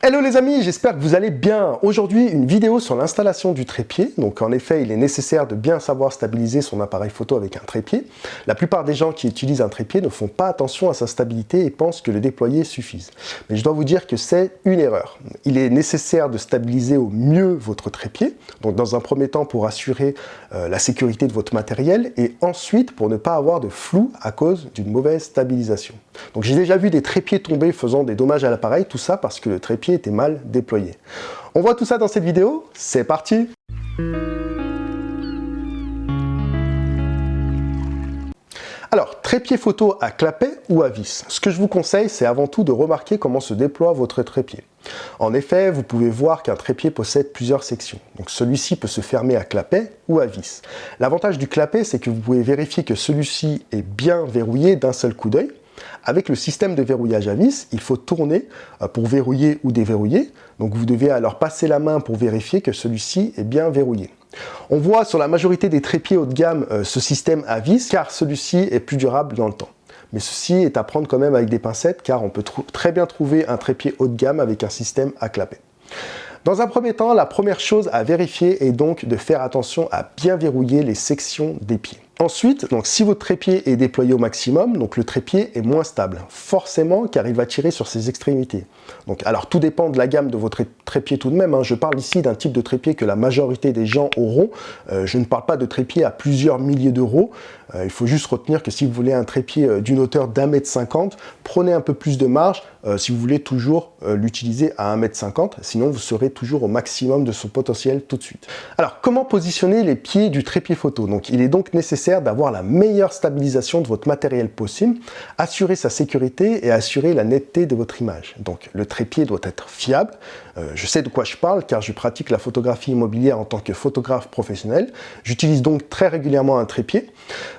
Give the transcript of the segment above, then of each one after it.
Hello les amis, j'espère que vous allez bien. Aujourd'hui, une vidéo sur l'installation du trépied. Donc en effet, il est nécessaire de bien savoir stabiliser son appareil photo avec un trépied. La plupart des gens qui utilisent un trépied ne font pas attention à sa stabilité et pensent que le déployer suffise. Mais je dois vous dire que c'est une erreur. Il est nécessaire de stabiliser au mieux votre trépied. Donc dans un premier temps pour assurer euh, la sécurité de votre matériel et ensuite pour ne pas avoir de flou à cause d'une mauvaise stabilisation. Donc j'ai déjà vu des trépieds tomber faisant des dommages à l'appareil, tout ça parce que le trépied était mal déployé. On voit tout ça dans cette vidéo, c'est parti Alors, trépied photo à clapet ou à vis? Ce que je vous conseille, c'est avant tout de remarquer comment se déploie votre trépied. En effet, vous pouvez voir qu'un trépied possède plusieurs sections. Donc celui-ci peut se fermer à clapet ou à vis. L'avantage du clapet, c'est que vous pouvez vérifier que celui-ci est bien verrouillé d'un seul coup d'œil. Avec le système de verrouillage à vis, il faut tourner euh, pour verrouiller ou déverrouiller. Donc vous devez alors passer la main pour vérifier que celui-ci est bien verrouillé. On voit sur la majorité des trépieds haut de gamme euh, ce système à vis car celui-ci est plus durable dans le temps. Mais ceci est à prendre quand même avec des pincettes car on peut très bien trouver un trépied haut de gamme avec un système à clapet. Dans un premier temps, la première chose à vérifier est donc de faire attention à bien verrouiller les sections des pieds. Ensuite, donc si votre trépied est déployé au maximum, donc le trépied est moins stable, forcément car il va tirer sur ses extrémités. Donc, alors tout dépend de la gamme de votre trépied tout de même, hein. je parle ici d'un type de trépied que la majorité des gens auront, euh, je ne parle pas de trépied à plusieurs milliers d'euros, euh, il faut juste retenir que si vous voulez un trépied euh, d'une hauteur d'un mètre cinquante, prenez un peu plus de marge si vous voulez toujours l'utiliser à un mètre cinquante, sinon vous serez toujours au maximum de son potentiel tout de suite. Alors comment positionner les pieds du trépied photo? Donc il est donc nécessaire d'avoir la meilleure stabilisation de votre matériel possible, assurer sa sécurité et assurer la netteté de votre image. Donc le trépied doit être fiable. Euh, je sais de quoi je parle car je pratique la photographie immobilière en tant que photographe professionnel. J'utilise donc très régulièrement un trépied.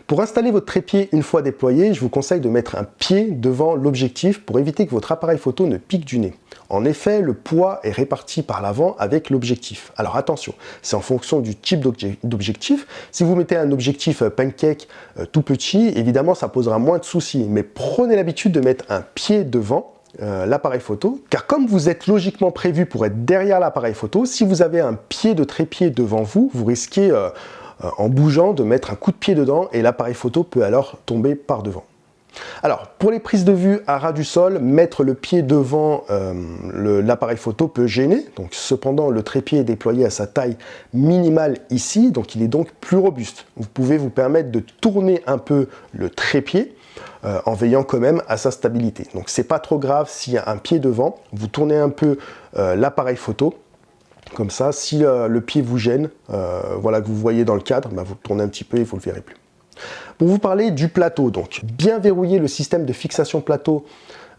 Pour installer votre trépied une fois déployé, je vous conseille de mettre un pied devant l'objectif pour éviter que votre appareil photo ne pique du nez. En effet, le poids est réparti par l'avant avec l'objectif. Alors attention, c'est en fonction du type d'objectif. Si vous mettez un objectif euh, pancake euh, tout petit, évidemment ça posera moins de soucis. Mais prenez l'habitude de mettre un pied devant euh, l'appareil photo, car comme vous êtes logiquement prévu pour être derrière l'appareil photo, si vous avez un pied de trépied devant vous, vous risquez en bougeant de mettre un coup de pied dedans et l'appareil photo peut alors tomber par devant. Alors, pour les prises de vue à ras du sol, mettre le pied devant euh, l'appareil photo peut gêner. Donc, cependant, le trépied est déployé à sa taille minimale ici, donc il est donc plus robuste. Vous pouvez vous permettre de tourner un peu le trépied euh, en veillant quand même à sa stabilité. Donc, c'est pas trop grave s'il y a un pied devant. Vous tournez un peu euh, l'appareil photo. Comme ça, si le pied vous gêne, voilà que vous voyez dans le cadre, bah, vous tournez un petit peu et vous ne le verrez plus. Pour vous parler du plateau, donc bien verrouiller le système de fixation plateau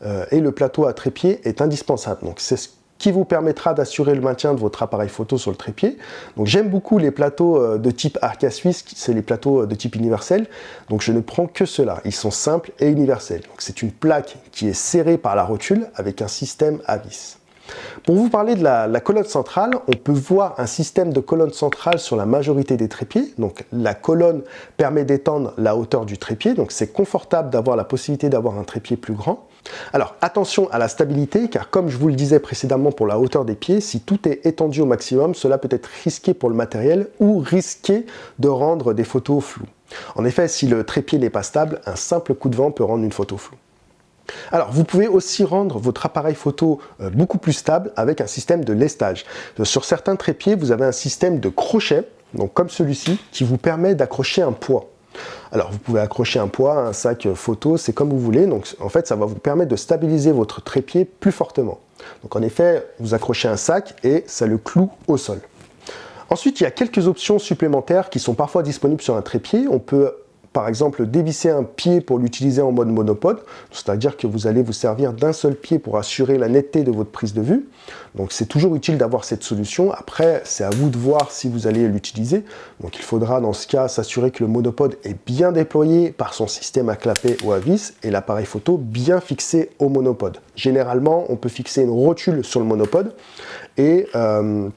euh, et le plateau à trépied est indispensable. Donc c'est ce qui vous permettra d'assurer le maintien de votre appareil photo sur le trépied. Donc j'aime beaucoup les plateaux euh, de type Arca Suisse, c'est les plateaux euh, de type universel. Donc je ne prends que cela. Ils sont simples et universels. C'est une plaque qui est serrée par la rotule avec un système à vis. Pour vous parler de la, colonne centrale, on peut voir un système de colonne centrale sur la majorité des trépieds. Donc la colonne permet d'étendre la hauteur du trépied, donc c'est confortable d'avoir la possibilité d'avoir un trépied plus grand. Alors attention à la stabilité, car comme je vous le disais précédemment pour la hauteur des pieds, si tout est étendu au maximum, cela peut être risqué pour le matériel ou risqué de rendre des photos floues. En effet, si le trépied n'est pas stable, un simple coup de vent peut rendre une photo floue. Alors, vous pouvez aussi rendre votre appareil photo euh, beaucoup plus stable avec un système de lestage. Euh, sur certains trépieds, vous avez un système de crochet, donc comme celui-ci, qui vous permet d'accrocher un poids. Alors, vous pouvez accrocher un poids, un sac photo, c'est comme vous voulez. Donc, en fait, ça va vous permettre de stabiliser votre trépied plus fortement. Donc, en effet, vous accrochez un sac et ça le cloue au sol. Ensuite, il y a quelques options supplémentaires qui sont parfois disponibles sur un trépied. On peut par exemple dévisser un pied pour l'utiliser en mode monopode, c'est-à-dire que vous allez vous servir d'un seul pied pour assurer la netteté de votre prise de vue. Donc c'est toujours utile d'avoir cette solution. Après, c'est à vous de voir si vous allez l'utiliser. Donc il faudra dans ce cas s'assurer que le monopode est bien déployé par son système à clapet ou à vis et l'appareil photo bien fixé au monopode. Généralement, on peut fixer une rotule sur le monopode et euh,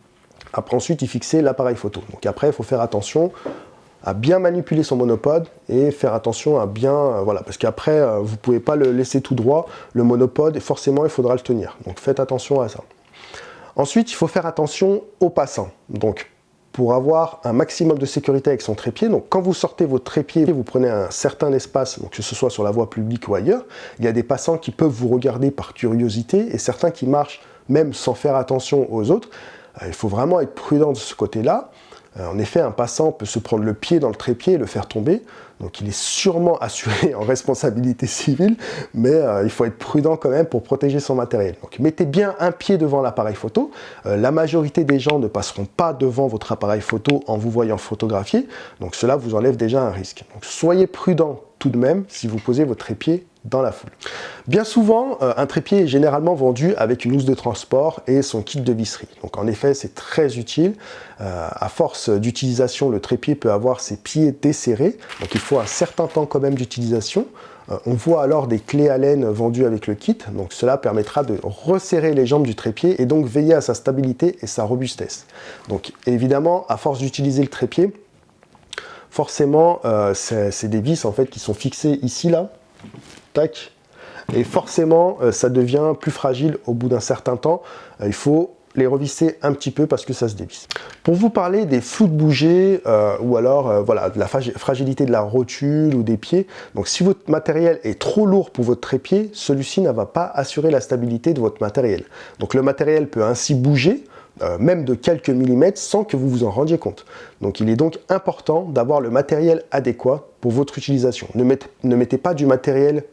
après ensuite y fixer l'appareil photo. Donc après, il faut faire attention à bien manipuler son monopode et faire attention à bien, euh, voilà, parce qu'après, euh, vous pouvez pas le laisser tout droit, le monopode, et forcément, il faudra le tenir. Donc faites attention à ça. Ensuite, il faut faire attention aux passants. Donc, pour avoir un maximum de sécurité avec son trépied. Donc quand vous sortez votre trépied, vous prenez un certain espace, donc que ce soit sur la voie publique ou ailleurs, il y a des passants qui peuvent vous regarder par curiosité et certains qui marchent même sans faire attention aux autres. Euh, il faut vraiment être prudent de ce côté-là. Euh, en effet, un passant peut se prendre le pied dans le trépied et le faire tomber. Donc il est sûrement assuré en responsabilité civile, mais euh, il faut être prudent quand même pour protéger son matériel. Donc mettez bien un pied devant l'appareil photo. Euh, la majorité des gens ne passeront pas devant votre appareil photo en vous voyant photographier. Donc cela vous enlève déjà un risque. Donc soyez prudent tout de même si vous posez votre trépied dans la foule. Bien souvent, euh, un trépied est généralement vendu avec une housse de transport et son kit de visserie. Donc en effet, c'est très utile. Euh, à force d'utilisation, le trépied peut avoir ses pieds desserrés. Donc il faut un certain temps quand même d'utilisation. Euh, on voit alors des clés à laine vendues avec le kit. Donc cela permettra de resserrer les jambes du trépied et donc veiller à sa stabilité et sa robustesse. Donc évidemment, à force d'utiliser le trépied, forcément, c'est des vis en fait qui sont fixées ici là tac, et forcément, euh, ça devient plus fragile au bout d'un certain temps. Euh, il faut les revisser un petit peu parce que ça se dévisse. Pour vous parler des flous de bouger euh, ou alors voilà, de la fragilité de la rotule ou des pieds, donc si votre matériel est trop lourd pour votre trépied, celui-ci ne va pas assurer la stabilité de votre matériel. Donc le matériel peut ainsi bouger, même de quelques millimètres sans que vous vous en rendiez compte. Donc il est donc important d'avoir le matériel adéquat pour votre utilisation. Ne mettez, ne mettez pas du matériel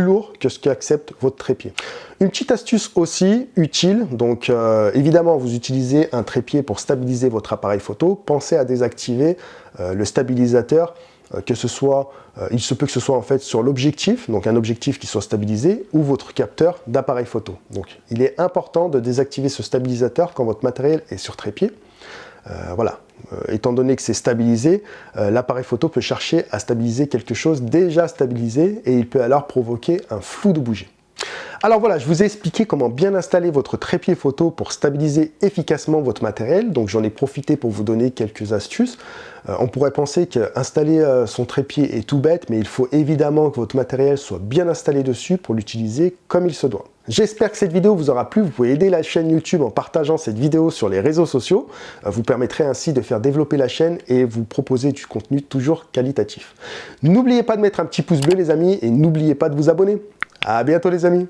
lourd que ce qu'accepte votre trépied. Une petite astuce aussi utile, donc euh, évidemment vous utilisez un trépied pour stabiliser votre appareil photo, pensez à désactiver euh, le stabilisateur, euh, que ce soit, il se peut que ce soit en fait sur l'objectif, donc un objectif qui soit stabilisé, ou votre capteur d'appareil photo. Donc il est important de désactiver ce stabilisateur quand votre matériel est sur trépied. Voilà, euh, étant donné que c'est stabilisé, euh, l'appareil photo peut chercher à stabiliser quelque chose déjà stabilisé et il peut alors provoquer un flou de bougie. Alors voilà, je vous ai expliqué comment bien installer votre trépied photo pour stabiliser efficacement votre matériel. Donc j'en ai profité pour vous donner quelques astuces. Euh, on pourrait penser qu'installer euh, son trépied est tout bête, mais il faut évidemment que votre matériel soit bien installé dessus pour l'utiliser comme il se doit. J'espère que cette vidéo vous aura plu. Vous pouvez aider la chaîne YouTube en partageant cette vidéo sur les réseaux sociaux. Euh, vous permettrez ainsi de faire développer la chaîne et vous proposer du contenu toujours qualitatif. N'oubliez pas de mettre un petit pouce bleu les amis et n'oubliez pas de vous abonner. À bientôt les amis